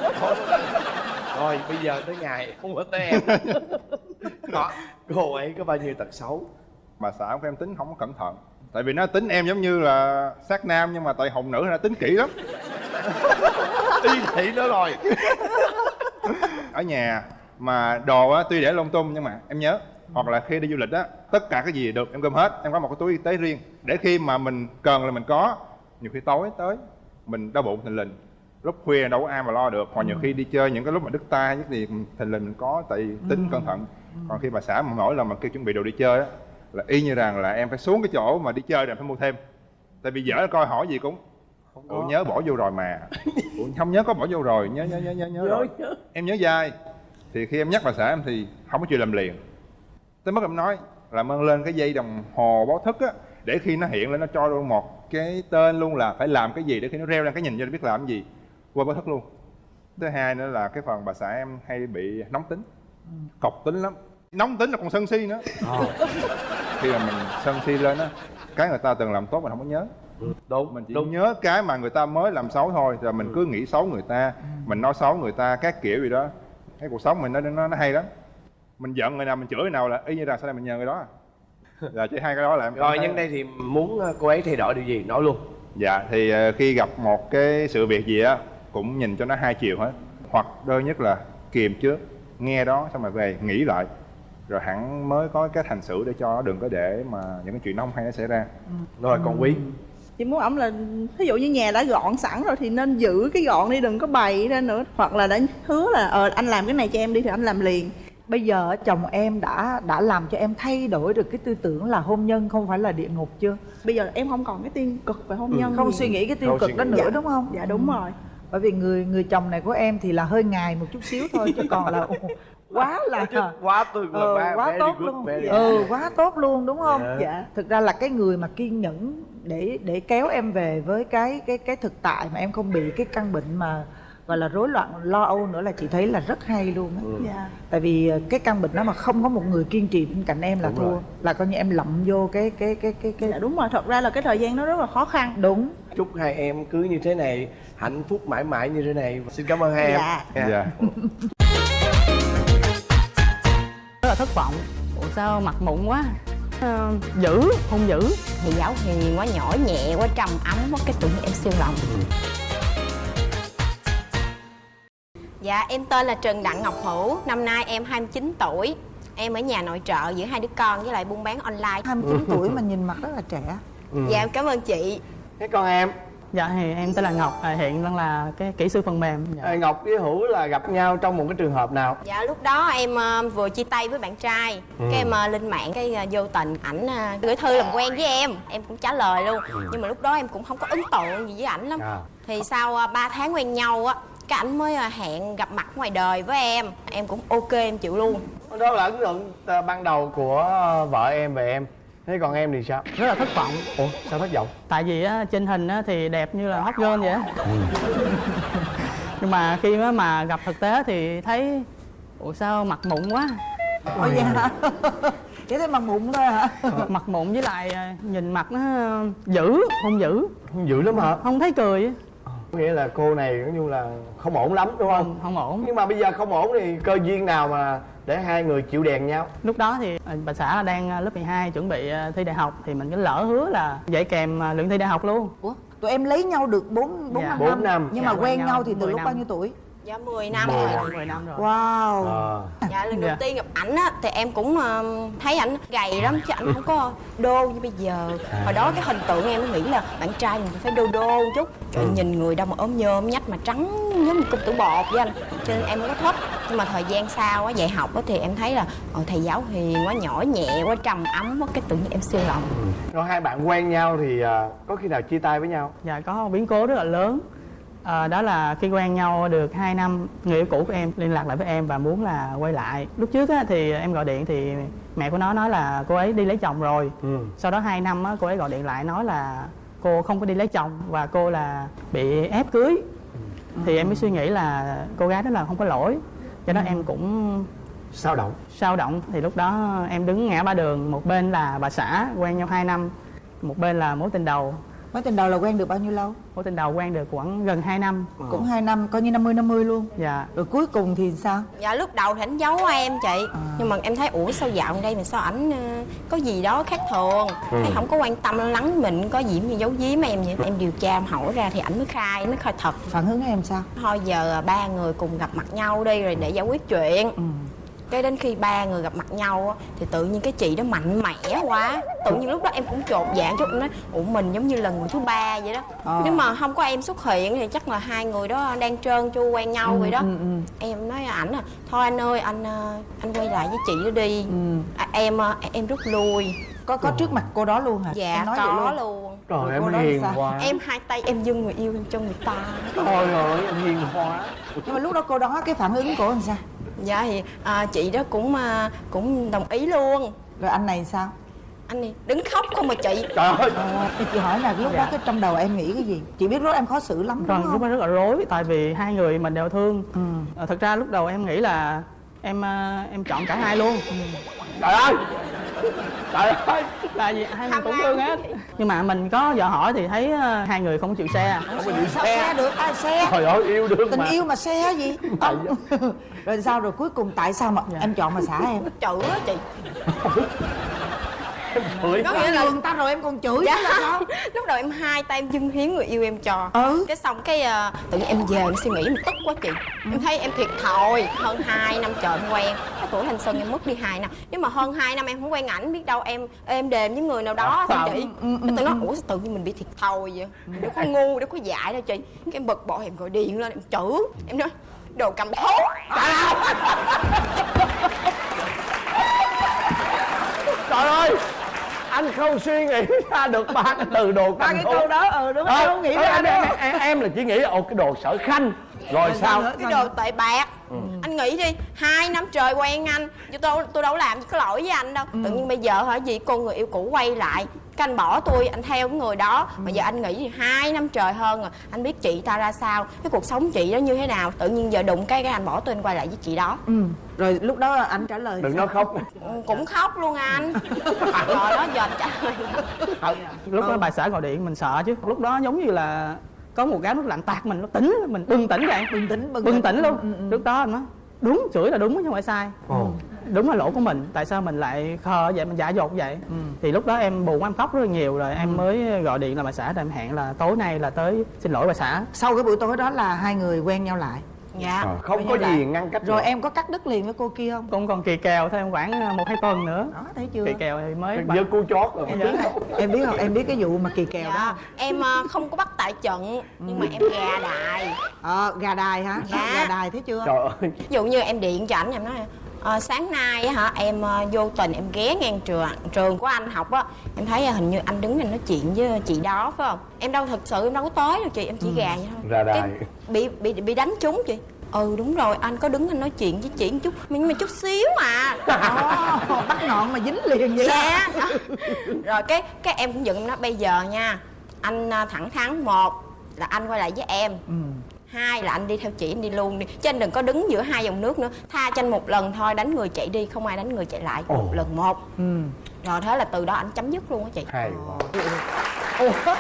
Rồi bây giờ tới ngày không có tới em. Đó cô ấy có bao nhiêu tật xấu? Bà xã của em tính không có cẩn thận. Tại vì nó tính em giống như là sát nam nhưng mà tại hồng nữ nó tính kỹ lắm y thị nữa rồi. Ở nhà mà đồ á tuy để lung tung nhưng mà em nhớ hoặc là khi đi du lịch á tất cả cái gì được em gom hết em có một cái túi y tế riêng. Để khi mà mình cần là mình có nhiều khi tối tới mình đau bụng thình lình. Lúc khuya đâu có ai mà lo được hoặc nhiều khi đi chơi những cái lúc mà đứt tay nhất thì thình lình mình có tại vì tính cẩn thận. Còn khi bà xã mà mỗi lần mà kêu chuẩn bị đồ đi chơi á là y như rằng là em phải xuống cái chỗ mà đi chơi rồi em phải mua thêm. Tại vì vợ coi hỏi gì cũng Ủa nhớ bỏ vô rồi mà. Ủa không nhớ có bỏ vô rồi. Nhớ nhớ nhớ nhớ nhớ rồi. em nhớ dai. Thì khi em nhắc bà xã em thì không có chịu làm liền. Tới mức em nói làm ơn lên cái dây đồng hồ báo thức á để khi nó hiện lên nó cho luôn một cái tên luôn là phải làm cái gì để khi nó reo lên cái nhìn cho nó biết làm cái gì. Qua báo thức luôn. Thứ hai nữa là cái phần bà xã em hay bị nóng tính. Cọc tính lắm. Nóng tính là còn sân si nữa. Khi mà mình sân si lên á cái người ta từng làm tốt mình không có nhớ đúng mình chỉ đúng. nhớ cái mà người ta mới làm xấu thôi rồi mình cứ nghĩ xấu người ta mình nói xấu người ta các kiểu gì đó. Cái cuộc sống mình nó nó, nó hay lắm. Mình giận người nào mình chửi người nào là y như là sau này mình nhờ người đó à. là chỉ hai cái đó là em rồi nhân đây thì muốn ờ, cô ấy thay đổi điều gì? Nói luôn. Dạ thì ờ, khi gặp một cái sự việc gì á cũng nhìn cho nó hai chiều hết. Hoặc đơn nhất là kiềm trước nghe đó xong rồi về nghĩ lại. Rồi hẳn mới có cái hành xử để cho nó đừng có để mà những cái chuyện nó không hay nó xảy ra. Rồi còn quý chị muốn ổng là ví dụ như nhà đã gọn sẵn rồi thì nên giữ cái gọn đi đừng có bày ra nữa. Hoặc là đã hứa là ờ anh làm cái này cho em đi thì anh làm liền. Bây giờ chồng em đã đã làm cho em thay đổi được cái tư tưởng là hôn nhân không phải là địa ngục chưa? Bây giờ em không còn cái tiên cực về hôn nhân không gì. suy nghĩ cái tiêu Không cực đó nữa Dạ. đúng không? Dạ đúng rồi. Bởi vì người người chồng này của em thì là hơi ngài một chút xíu thôi chứ còn là quá là quá tuyệt ờ, vời quá tốt luôn. ừ quá tốt luôn đúng không? Dạ. dạ. Thực ra là cái người mà kiên nhẫn để để kéo em về với cái cái cái thực tại mà em không bị cái căn bệnh mà gọi là rối loạn lo âu nữa là chị thấy là rất hay luôn á. Dạ. Tại vì ờ, cái căn bệnh đó mà không có một người kiên trì bên cạnh em là Đúng thua. rồi. là coi như em lậm vô cái cái cái cái cái dạ đúng rồi. Thật ra là cái thời gian nó rất là khó khăn. Đúng. Chúc hai em cứ như thế này hạnh phúc mãi mãi như thế này. Xin cảm ơn hai em. Dạ. dạ. Rất là thất vọng. Ủa sao mặt mụn quá? Ờ, dữ. hung dữ. Thì giáo hiền quá nhỏ nhẹ quá trầm ấm quá cái tự nhiên em siêu lòng. Dạ, em tên là Trần Đặng Ngọc Hữu, năm nay em 29 tuổi. Em ở nhà nội trợ giữ hai đứa con với lại buôn bán online. 29 tuổi mà nhìn mặt rất là trẻ. Dạ em cảm ơn chị. Thế con em dạ thì em tên là ngọc. À, hiện đang là cái kỹ sư phần mềm. Dạ. Ngọc với hữu là gặp nhau trong một cái trường hợp nào? Dạ lúc đó em ờ, vừa chia tay với bạn trai. Cái em ờ, lên mạng cái ờ, vô tình ảnh ờ, gửi thư làm quen với em. Em cũng trả lời luôn. Nhưng mà lúc đó em cũng không có ấn tượng gì với ảnh lắm. À. thì sau ờ, 3 tháng quen nhau á cái ảnh mới ờ, hẹn gặp mặt ngoài đời với em. Em cũng ok em chịu luôn. Đó là ấn tượng ban đầu của vợ em về em thế còn em thì sao? Rất là thất vọng. Ủa sao thất vọng? Tại vì á, trên hình á, thì đẹp như là hot girl vậy á. Nhưng mà khi mà, mà gặp thực tế thì thấy ủa sao mặt mụn quá? Ủa vậy hả chỉ thấy mặt mụn thôi hả? Mặt mụn với lại à, nhìn mặt nó dữ không dữ. Dữ lắm hả? Không thấy cười á. nghĩa là cô này nói chung là không ổn lắm đúng không không, không ổn nhưng mà bây giờ không ổn thì cơ duyên nào mà để hai người chịu đèn nhau lúc đó thì à, bà xã đang à, lớp 12 chuẩn bị à, thi đại học thì mình cứ lỡ hứa là dạy kèm luyện thi đại học luôn Ủa tụi em lấy nhau được 4 4 Dạ. năm, Bốn năm. nhưng Dạ, mà quen quen nhau nhau thì từ 10 lúc năm. bao nhiêu tuổi dạ 10 năm Mười. rồi. 10 năm rồi. Wow. Ờ. Dạ lần đầu Dạ. tiên gặp ảnh á thì em cũng ờ, thấy ảnh gầy lắm chứ ảnh không có đô như bây giờ. Hồi đó cái hình tượng em nghĩ là bạn trai mình phải đô đô một chút. Trời nhìn người đâu mà ốm nhôm nhách mà trắng giống như công tử bột với anh. Cho nên em không có thích. Nhưng mà thời gian sau á dạy học á thì em thấy là ờ, thầy giáo hiền quá nhỏ nhẹ quá trầm ấm quá. Cái tự nhiên em siêu lòng. Rồi hai bạn quen nhau thì ờ, có khi nào chia tay với nhau? Dạ có. Biến cố rất là lớn à, đó là khi quen nhau được 2 năm người yêu cũ của em liên lạc lại với em và muốn là quay lại. Lúc trước á, thì em gọi điện thì mẹ của nó nói là cô ấy đi lấy chồng rồi. Ừ. Sau đó 2 năm á, cô ấy gọi điện lại nói là cô không có đi lấy chồng và cô là bị ép cưới. Thì em mới suy nghĩ là cô gái đó là không có lỗi. Cho đó em cũng sao động? Sao động. Thì lúc đó em đứng ngã ba đường một bên là bà xã quen nhau 2 năm một bên là mối tình đầu mối tình đầu là quen được bao nhiêu lâu? Mối tình đầu quen được khoảng gần 2 năm. Cũng hai năm coi như 50 50 luôn. Dạ. Rồi cuối cùng thì sao? Dạ lúc đầu thì ảnh giấu em chị. Nhưng mà em thấy ủa sao dạo đây mà sao ảnh ờ, có gì đó khác thường? Thấy không có quan tâm lo lắng mình có gì mà giấu giếm em vậy. Em điều tra em hỏi ra thì ảnh mới khai mới khai thật. Phản ứng em sao? Thôi giờ à, ba người cùng gặp mặt nhau đi rồi để giải quyết chuyện. Ừ. cái đến khi ba người gặp mặt nhau á, thì tự nhiên cái chị đó mạnh mẽ quá. Tự nhiên lúc đó em cũng chột dạ chút em nói ủa mình giống như là người thứ ba vậy đó. Ờ. nếu mà không có em xuất hiện thì chắc là hai người đó đang trơn tru quen nhau vậy đó. ừ, ừ. em nói ảnh à thôi anh ơi anh ờ, anh quay lại với chị đó đi. Ừ. à, em ờ, em rút lui. Có có trước mặt cô đó luôn hả? Dạ Em nói vậy có luôn. luôn. Trời Rồi em cô hiền quá. Em hai tay em dâng người yêu em cho người ta. Trời ơi em hiền quá. Nhưng mà lúc đó cô đó cái phản ứng của anh sao dạ thì à, chị đó cũng à, cũng đồng ý luôn. Rồi anh này sao? Anh này đứng khóc không mà chị. Trời ơi. Thì chị hỏi là lúc đó cái trong đầu em nghĩ cái gì? Chị biết lúc em khó xử lắm đúng Vâng, lúc không? đó rất là rối tại vì hai người mình đều thương. Ừ. Ờ, thật ra lúc đầu em nghĩ là em ờ, em chọn cả hai luôn. trời ơi trời ơi Tại vì hai người cũng thương hết. Nhưng mà mình có dò hỏi thì thấy ờ, hai người không chịu xe. không có chịu xe xe. được ai xe? Trời ơi yêu đương tình mà. yêu mà xe gì? Ông- rồi sao rồi cuối cùng tại sao mà Dạ. em chọn mà xả em? Chữ á chị Cười. có nghĩa là người ta rồi em còn chửi dạ. là sao? Lúc đầu em hai tay em dâng hiến người yêu em cho. Ừ. cái xong cái à, tự nhiên em về em suy nghĩ em tức quá chị. Em thấy em thiệt thòi hơn 2 năm trời em quen. Cái tuổi thanh xuân em mất đi 2 năm. Nếu mà hơn 2 năm em không quen ảnh biết đâu em em đềm với người nào đó sao chị. Cái tôi nói ủa sao tự nhiên mình bị thiệt thòi vậy? Đâu có ngu đâu có dại đâu chị. Cái em bực bội em gọi điện lên em chửi. Em nói đồ cầm thú. Trời ơi anh không suy nghĩ ra được ba cái từ đồ ba cái câu đó. ừ đúng Ờ, không không nghĩ ờ, ra em, em, em là chỉ nghĩ ồ cái đồ sở khanh rồi sao? cái đồ tệ bạc. Anh nghĩ đi hai năm trời quen anh. Chứ tôi tôi đâu làm có lỗi với anh đâu. Tự nhiên bây giờ hả gì con người yêu cũ quay lại. Cái anh bỏ tôi anh theo cái người đó. Mà giờ anh nghĩ thì hai năm trời hơn rồi anh biết chị ta ra sao cái cuộc sống chị đó như thế nào. Tự nhiên giờ đụng cái cái anh bỏ tôi anh quay lại với chị đó. Ừ. rồi lúc đó anh trả lời đừng sao? nói khóc. Ừ, cũng khóc luôn anh. Rồi đó giờ anh trả lời. Lúc đó bà xã gọi điện mình sợ chứ. Lúc đó giống như là có một cái nước lạnh tạt mình nó tỉnh mình bừng tỉnh vậy. bình tĩnh bình, Bừng tỉnh luôn. Ừ, ừ. Lúc đó anh nói đúng chửi là đúng chứ không phải sai. ồ đúng là lỗi của mình tại sao mình lại khờ vậy mình giả dột vậy thì lúc đó em buồn em khóc rất là nhiều rồi em mới gọi điện là bà xã rồi em hẹn là tối nay là tới xin lỗi bà xã sau cái buổi tối đó là hai người quen nhau lại dạ. Ờ, không có gì ngăn cách rồi được. em có cắt đứt liền với cô kia không? Cũng còn kỳ kèo thêm khoảng à, một hai tuần nữa. Đó thấy chưa? Kỳ kèo thì mới với cú chót rồi. Em biết không em biết không? Em biết cái vụ mà kỳ kèo đó. Dạ không? em ờ, không có bắt tại trận nhưng mà em gà đại ờ gà đài hả? Dạ. gà đài thấy chưa? Trời ơi. Ví dụ như em điện cho ảnh em nói "Ờ, sáng nay á hả em ờ, vô tình em ghé ngang trường trường của anh học á em thấy ờ, hình như anh đứng đây nói chuyện với chị đó phải không em đâu thật sự em đâu có tới đâu chị em chỉ gà vậy thôi Ra đài. Bị bị bị đánh trúng chị ừ đúng rồi anh có đứng anh nói chuyện với chị một chút nhưng mà chút xíu à Ồ, bắt ngọn mà dính liền vậy đó dạ đó. rồi cái cái em cũng dựng nó bây giờ nha anh à, thẳng thắn một là anh quay lại với em ừ. Hai là anh đi theo chị anh đi luôn đi. Chứ anh đừng có đứng giữa hai dòng nước nữa. Tha cho anh một lần thôi đánh người chạy đi không ai đánh người chạy lại. Một lần một. Ừ. rồi thế là từ đó anh chấm dứt luôn á chị. Hay quá.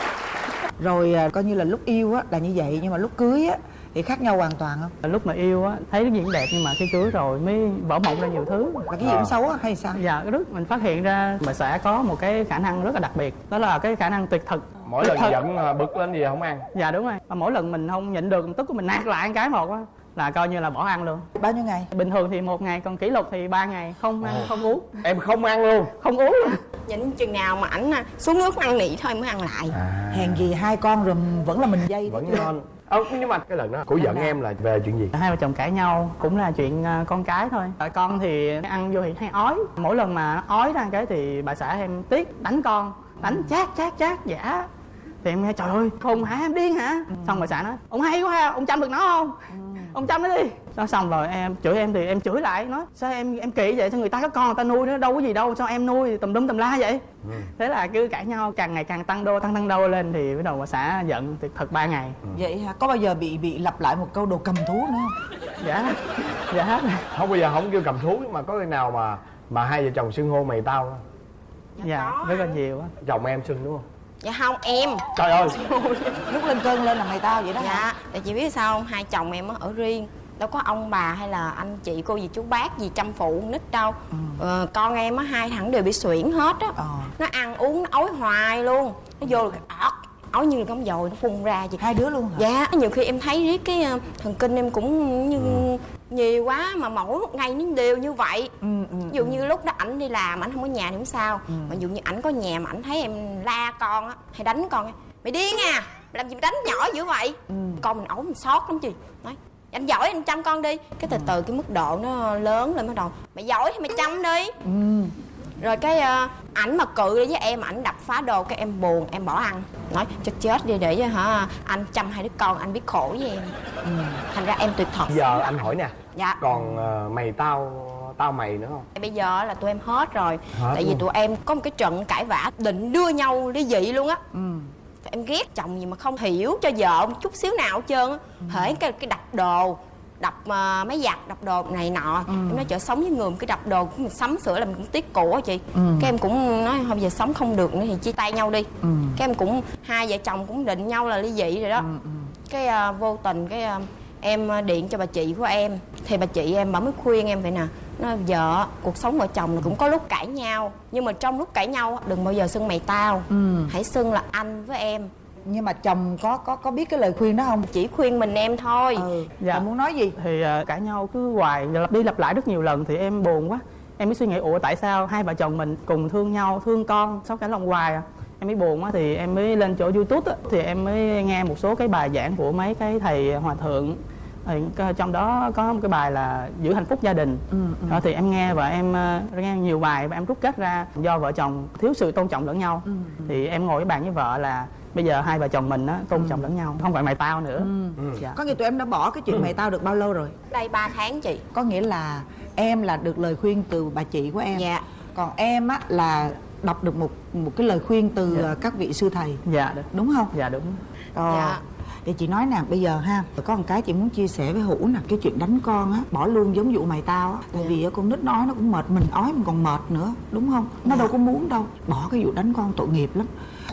Rồi à, coi như là lúc yêu á là như vậy nhưng mà lúc cưới á thì khác nhau hoàn toàn không? Lúc mà yêu á thấy cái gì đẹp nhưng mà khi cưới rồi mới vỡ mộng ra nhiều thứ. Là cái gì cũng xấu á hay sao? Dạ cái lúc mình phát hiện ra mình sẽ có một cái khả năng rất là đặc biệt. Đó là cái khả năng tuyệt thực mỗi lần giận à, bực lên gì không ăn. Dạ đúng rồi. Mà mỗi lần mình không nhịn được tức của mình nạt lại một cái một á là coi như là bỏ ăn luôn. Bao nhiêu ngày? Bình thường thì một ngày còn kỷ lục thì ba ngày không ăn Ồ. không uống. Em không ăn luôn. Không uống luôn. Nhìn chừng nào mà ảnh à, xuống nước ăn nị thôi mới ăn lại. À. Hèn gì hai con rồi vẫn là mình dây vẫn ngon. Ờ nhưng mà cái lần đó cổ giận em là về chuyện gì? Hai vợ chồng cãi nhau cũng là chuyện à, con cái thôi. Tại con thì ăn vô thì hay ói. Mỗi lần mà nó ói ra cái thì bà xã em tiếc đánh con đánh chát chát chát giả thì em nghe trời ơi khùng hả? Em điên hả? Xong bà xã nói ông hay quá ha ông chăm được nó không? Ông chăm nó đi. Nó xong rồi em chửi em thì em chửi lại nói sao em em kỳ vậy? Sao người ta có con người ta nuôi nó đâu có gì đâu sao em nuôi tùm lum tùm la vậy? Thế là cứ cãi nhau càng ngày càng tăng đô tăng tăng đô lên thì bắt đầu bà xã giận thì thật ba ngày. Vậy hả? Có bao giờ bị bị lặp lại một câu đồ cầm thú nữa không? Dạ dạ không bây giờ không kêu cầm thú mà có khi nào mà mà hai vợ chồng xưng hô mày tao không? dạ rất là nhiều á. Chồng em xưng đúng không dạ không em. Trời ơi. Lúc lên cơn lên là mày tao vậy đó hả? Dạ. Tại chị biết sao không? Hai chồng em á ở riêng. Đâu có ông bà hay là anh chị cô gì chú bác gì chăm phụ con nít đâu. Ờ, con em á hai thằng đều bị suyễn hết á. Ờ. nó ăn uống nó ói hoài luôn. Nó vô là ọt. Ói như là cắm dồi nó phun ra chị hai đứa luôn hả? Dạ nhiều khi em thấy riết cái ờ, thần kinh em cũng như nhiều quá mà mỗi một ngày nó đều như vậy. Ừ, ừ, ví dụ như lúc đó ảnh đi làm ảnh không có nhà thì không sao. Mà ví dụ như ảnh có nhà mà ảnh thấy em la con á hay đánh con á mày điên à làm gì mà đánh nhỏ dữ vậy? Con mình ấu mình sót lắm chị nói anh giỏi anh chăm con đi. Cái từ từ cái mức độ nó lớn lên bắt đầu mày giỏi thì mày chăm đi. Ừ. rồi cái ờ, ảnh mà cự đi với em ảnh đập phá đồ cái em buồn em bỏ ăn. Nói chết chết đi để cho hả anh chăm hai đứa con anh biết khổ với em. Thành ra em tuyệt thật. Giờ anh hỏi nè dạ. còn ờ, mày tao tao mày nữa không? Bây giờ là tụi em hết rồi. Hết tại vì tụi em có một cái trận cãi vã định đưa nhau ly dị luôn á. Ừ. em ghét chồng gì mà không hiểu cho vợ một chút xíu nào hết trơn á. Hễ cái cái đập đồ đập uh, máy giặt đập đồ này nọ. Em nói chợ sống với người cứ đập đồ cũng sắm sửa là mình cũng tiếc của chị. Ừ. cái em cũng nói thôi giờ sống không được nữa thì chia tay nhau đi. Ừ. cái em cũng hai vợ chồng cũng định nhau là ly dị rồi đó. Cái à, vô tình cái à, em điện cho bà chị của em. Thì bà chị em bà mới khuyên em vậy nè nói vợ cuộc sống vợ chồng là cũng có lúc cãi nhau nhưng mà trong lúc cãi nhau đừng bao giờ xưng mày tao. Ừ. hãy xưng là anh với em nhưng mà chồng có có có biết cái lời khuyên đó không? Chỉ khuyên mình em thôi. Ừ. Dạ. Chồng muốn nói gì? Thì ờ, cãi nhau cứ hoài đi lặp lại rất nhiều lần thì em buồn quá. Em mới suy nghĩ ủa tại sao hai vợ chồng mình cùng thương nhau thương con sao cả lòng hoài à? Em mới buồn quá thì em mới lên chỗ youtube á, thì em mới nghe một số cái bài giảng của mấy cái thầy hòa thượng. Thì trong đó có một cái bài là giữ hạnh phúc gia đình. Ừ, đó thì em nghe và em ờ, nghe nhiều bài và em rút kết ra do vợ chồng thiếu sự tôn trọng lẫn nhau. Ừ, thì em ngồi với bàn với vợ là bây giờ hai vợ chồng mình á tôn trọng lẫn nhau không phải mày tao nữa. Dạ. có nghĩa tụi em đã bỏ cái chuyện mày tao được bao lâu rồi? Đây 3 tháng chị. Có nghĩa là em là được lời khuyên từ bà chị của em. Dạ. Còn em á là đọc được một một cái lời khuyên từ Dạ. ờ, các vị sư thầy. Dạ đúng đúng không? Dạ đúng. Ờ. Dạ. Thì chị nói nè bây giờ ha Có một cái chị muốn chia sẻ với Hữu nè Cái chuyện đánh con á Bỏ luôn giống vụ mày tao á. Tại vì á, con nít nói nó cũng mệt Mình ói mình còn mệt nữa Đúng không? Nó đâu có muốn đâu. Bỏ cái vụ đánh con tội nghiệp lắm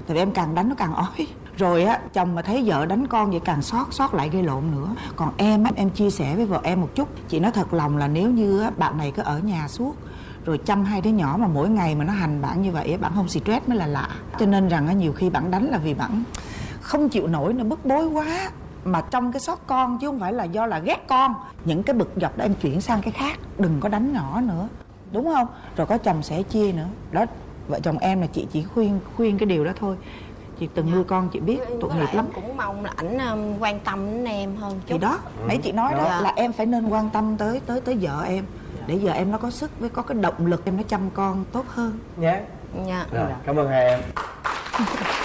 thì em càng đánh nó càng ói. Rồi á chồng mà thấy vợ đánh con vậy càng xót xót lại gây lộn nữa. Còn em á em chia sẻ với vợ em một chút. Chị nói thật lòng là nếu như á, bạn này cứ ở nhà suốt rồi chăm hai đứa nhỏ mà mỗi ngày mà nó hành bạn như vậy bạn không stress mới là lạ. Cho nên rằng á, nhiều khi bạn đánh là vì bạn không chịu nổi nó bức bối quá. Mà trong cái xót con chứ không phải là do là ghét con. Những cái bực dọc đó em chuyển sang cái khác đừng có đánh nhỏ nữa. Đúng không? Rồi có chồng sẽ chia nữa. Đó vợ chồng em là chị chỉ khuyên khuyên cái điều đó thôi. Chị từng nuôi con chị biết tội nghiệp lắm. cũng mong là ảnh um, quan tâm đến em hơn chút. thì đó nãy chị nói đó Dạ. là em phải nên quan tâm tới tới tới vợ em. Để vợ em nó có sức với có cái động lực em nó chăm con tốt hơn. Nhé dạ. Rồi cảm ơn hai em